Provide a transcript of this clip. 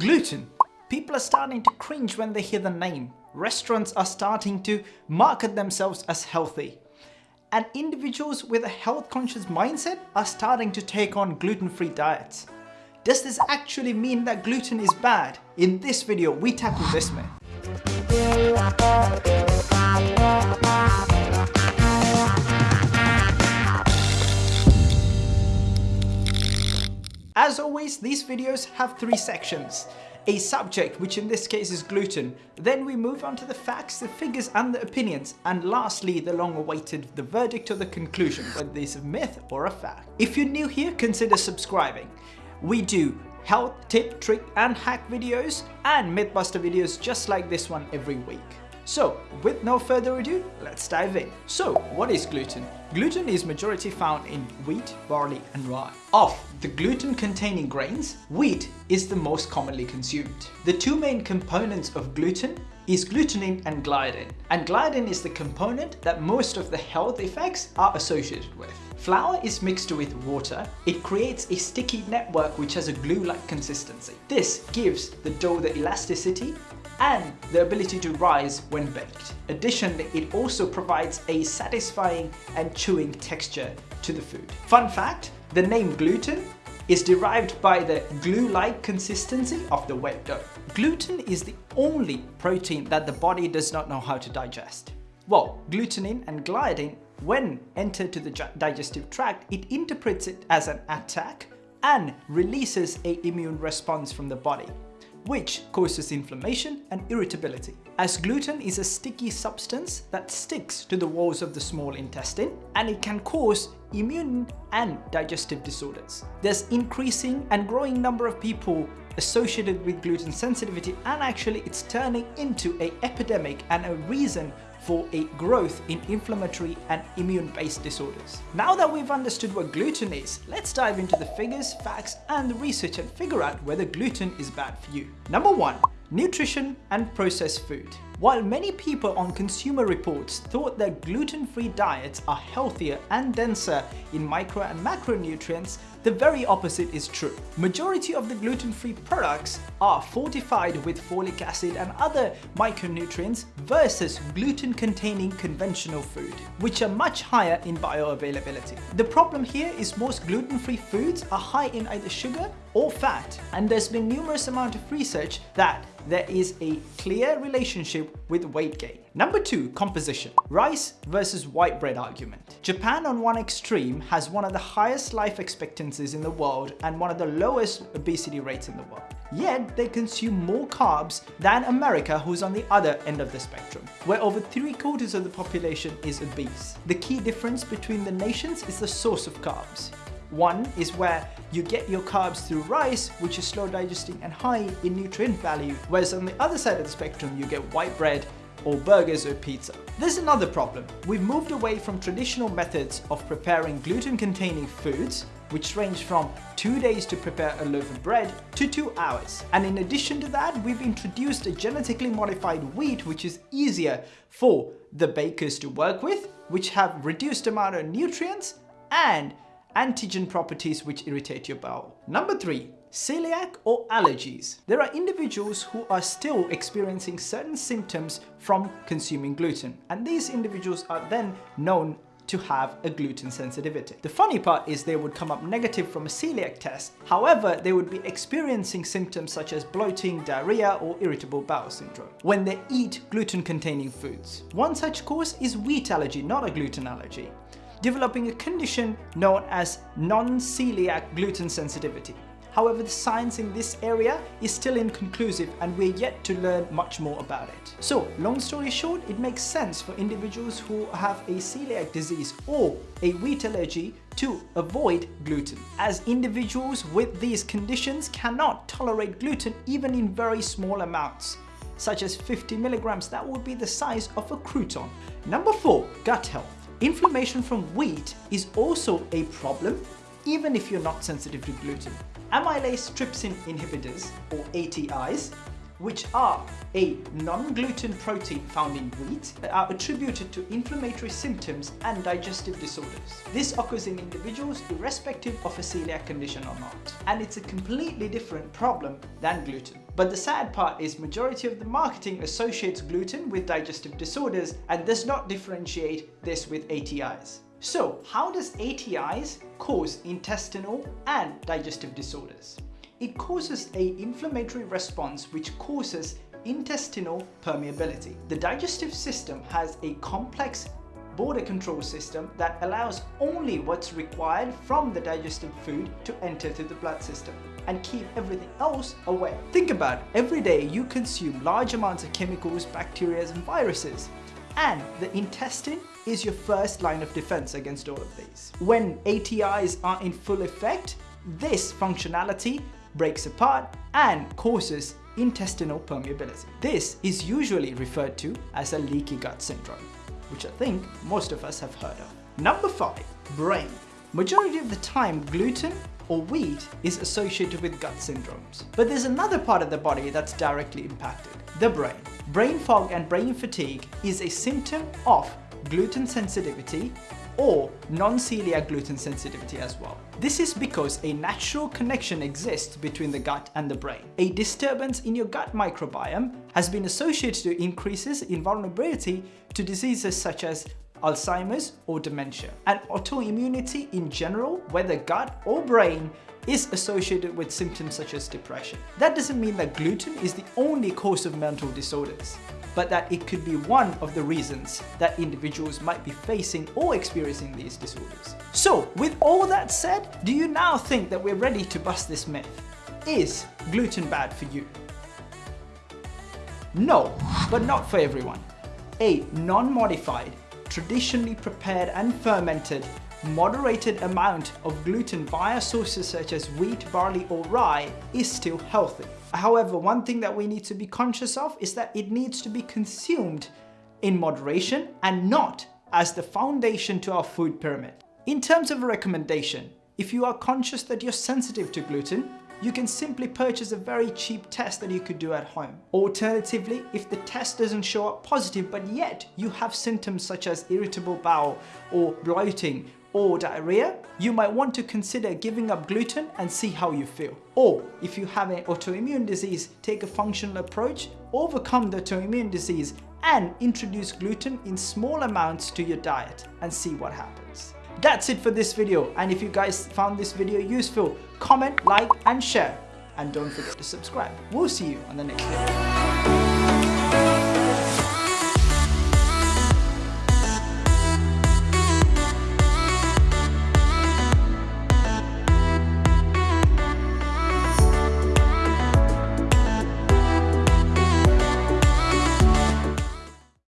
Gluten. People are starting to cringe when they hear the name. Restaurants are starting to market themselves as healthy. And individuals with a health conscious mindset are starting to take on gluten-free diets. Does this actually mean that gluten is bad? In this video, we tackle this myth. As always, these videos have three sections. A subject, which in this case is gluten. Then we move on to the facts, the figures and the opinions. And lastly, the long awaited, the verdict or the conclusion, whether this is a myth or a fact. If you're new here, consider subscribing. We do health, tip, trick and hack videos and Mythbuster videos just like this one every week. So with no further ado, let's dive in. So what is gluten? Gluten is majority found in wheat, barley and rye. Of the gluten containing grains, wheat is the most commonly consumed. The two main components of gluten is glutenin and gliadin. And gliadin is the component that most of the health effects are associated with. Flour is mixed with water. It creates a sticky network which has a glue-like consistency. This gives the dough the elasticity and the ability to rise when baked. Additionally, it also provides a satisfying and chewing texture to the food. Fun fact, the name gluten is derived by the glue-like consistency of the wet dough. Gluten is the only protein that the body does not know how to digest. Well, glutenin and gliadin, when entered to the digestive tract, it interprets it as an attack and releases a immune response from the body which causes inflammation and irritability. As gluten is a sticky substance that sticks to the walls of the small intestine and it can cause immune and digestive disorders. There's increasing and growing number of people associated with gluten sensitivity and actually it's turning into a epidemic and a reason for a growth in inflammatory and immune-based disorders. Now that we've understood what gluten is, let's dive into the figures, facts and the research and figure out whether gluten is bad for you. Number one, nutrition and processed food. While many people on Consumer Reports thought that gluten-free diets are healthier and denser in micro and macronutrients, the very opposite is true. Majority of the gluten-free products are fortified with folic acid and other micronutrients versus gluten-containing conventional food, which are much higher in bioavailability. The problem here is most gluten-free foods are high in either sugar or fat, and there's been numerous amount of research that there is a clear relationship with weight gain. Number two, composition. Rice versus white bread argument. Japan on one extreme has one of the highest life expectancies in the world and one of the lowest obesity rates in the world. Yet they consume more carbs than America who's on the other end of the spectrum, where over three quarters of the population is obese. The key difference between the nations is the source of carbs. One is where you get your carbs through rice, which is slow digesting and high in nutrient value, whereas on the other side of the spectrum, you get white bread or burgers or pizza. There's another problem. We've moved away from traditional methods of preparing gluten-containing foods, which range from two days to prepare a loaf of bread to two hours. And in addition to that, we've introduced a genetically modified wheat, which is easier for the bakers to work with, which have reduced amount of nutrients and antigen properties which irritate your bowel. Number three, celiac or allergies. There are individuals who are still experiencing certain symptoms from consuming gluten and these individuals are then known to have a gluten sensitivity. The funny part is they would come up negative from a celiac test. However, they would be experiencing symptoms such as bloating, diarrhea or irritable bowel syndrome when they eat gluten containing foods. One such cause is wheat allergy, not a gluten allergy developing a condition known as non-celiac gluten sensitivity. However, the science in this area is still inconclusive and we're yet to learn much more about it. So, long story short, it makes sense for individuals who have a celiac disease or a wheat allergy to avoid gluten, as individuals with these conditions cannot tolerate gluten even in very small amounts such as 50 milligrams, that would be the size of a crouton. Number 4. Gut health. Inflammation from wheat is also a problem even if you're not sensitive to gluten. Amylase trypsin inhibitors or ATIs which are a non-gluten protein found in wheat that are attributed to inflammatory symptoms and digestive disorders. This occurs in individuals irrespective of a celiac condition or not. And it's a completely different problem than gluten. But the sad part is majority of the marketing associates gluten with digestive disorders and does not differentiate this with ATIs. So how does ATIs cause intestinal and digestive disorders? It causes a inflammatory response which causes intestinal permeability. The digestive system has a complex border control system that allows only what's required from the digestive food to enter through the blood system and keep everything else away. Think about it. every day you consume large amounts of chemicals, bacteria and viruses and the intestine is your first line of defense against all of these. When ATIs are in full effect, this functionality breaks apart and causes intestinal permeability. This is usually referred to as a leaky gut syndrome, which I think most of us have heard of. Number 5. Brain. Majority of the time gluten or wheat is associated with gut syndromes. But there's another part of the body that's directly impacted, the brain. Brain fog and brain fatigue is a symptom of gluten sensitivity or non-celiac gluten sensitivity as well. This is because a natural connection exists between the gut and the brain. A disturbance in your gut microbiome has been associated to increases in vulnerability to diseases such as Alzheimer's or dementia. And autoimmunity in general, whether gut or brain, is associated with symptoms such as depression. That doesn't mean that gluten is the only cause of mental disorders but that it could be one of the reasons that individuals might be facing or experiencing these disorders. So with all that said, do you now think that we're ready to bust this myth? Is gluten bad for you? No, but not for everyone. A non-modified, traditionally prepared and fermented moderated amount of gluten via sources such as wheat, barley or rye is still healthy. However, one thing that we need to be conscious of is that it needs to be consumed in moderation and not as the foundation to our food pyramid. In terms of a recommendation, if you are conscious that you're sensitive to gluten, you can simply purchase a very cheap test that you could do at home. Alternatively, if the test doesn't show up positive but yet you have symptoms such as irritable bowel or bloating or diarrhea, you might want to consider giving up gluten and see how you feel. Or if you have an autoimmune disease, take a functional approach, overcome the autoimmune disease and introduce gluten in small amounts to your diet and see what happens. That's it for this video and if you guys found this video useful, comment, like and share. And don't forget to subscribe. We'll see you on the next video.